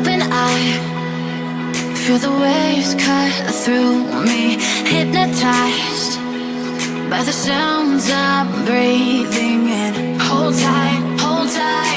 open I Feel the waves cut through me Hypnotized by the sounds I'm breathing in. Hold tight, hold tight.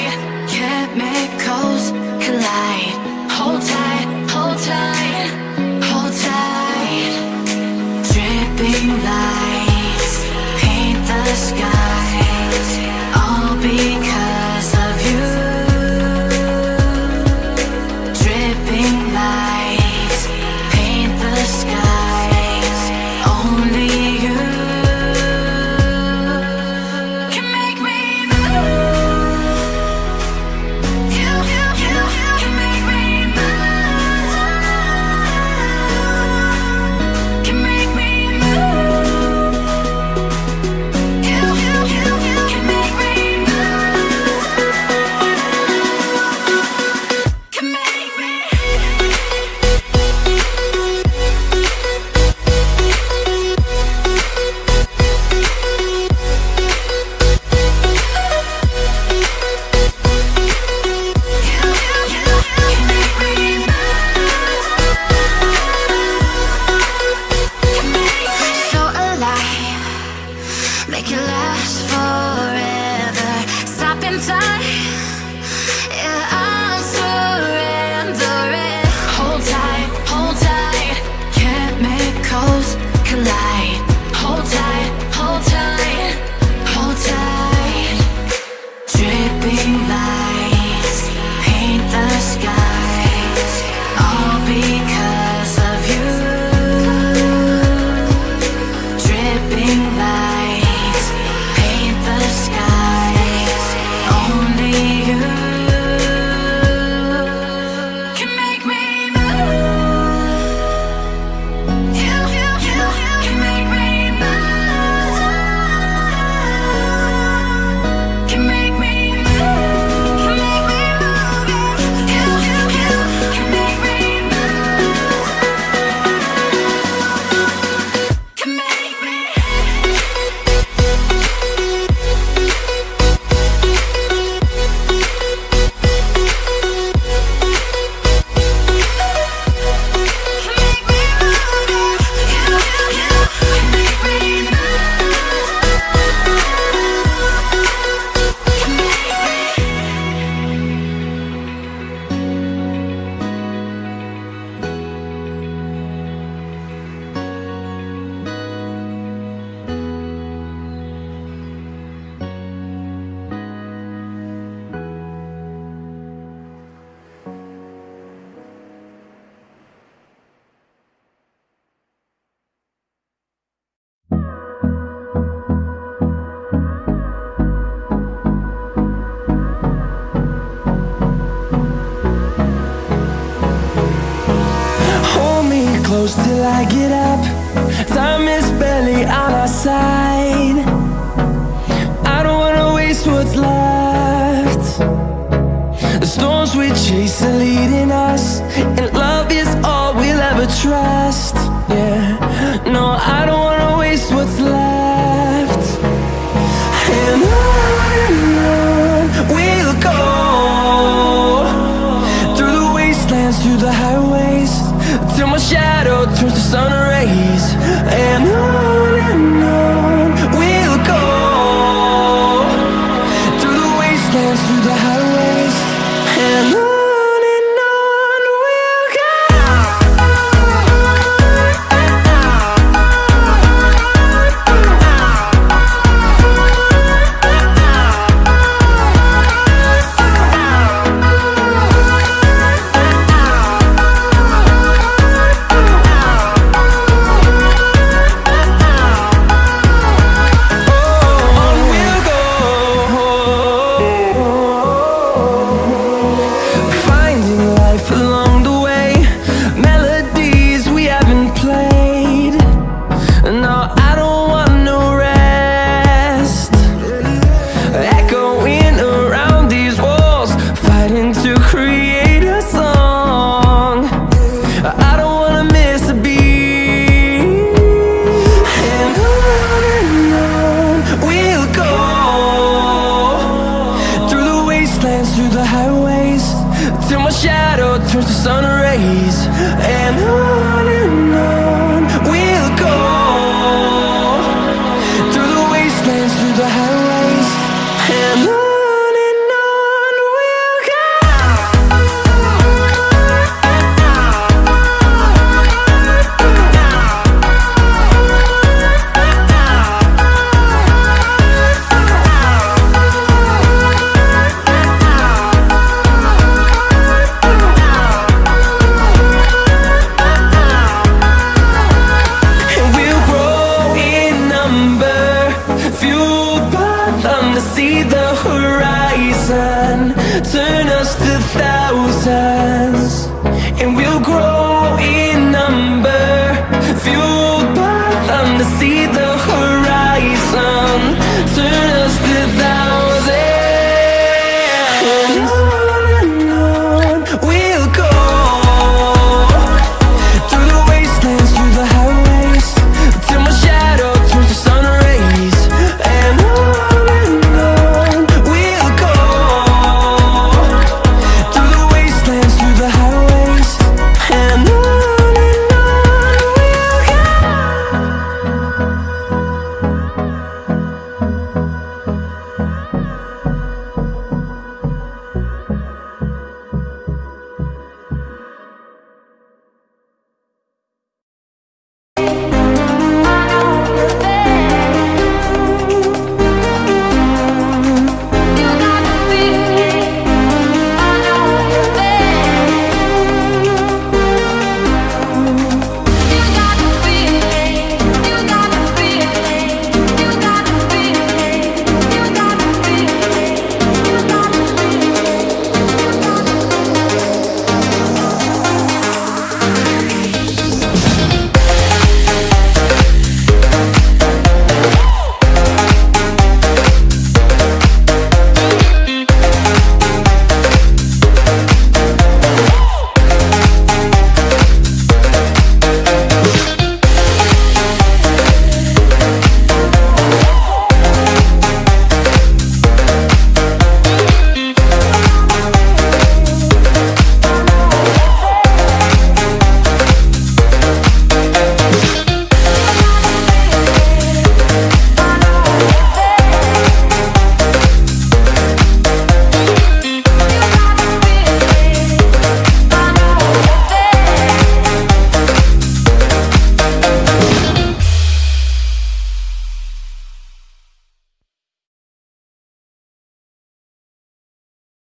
close till I get up. Turns sun on to see the horizon. Turn us to thousands And we'll grow in number. Fueled by them to see the horizon. Turn us to thousands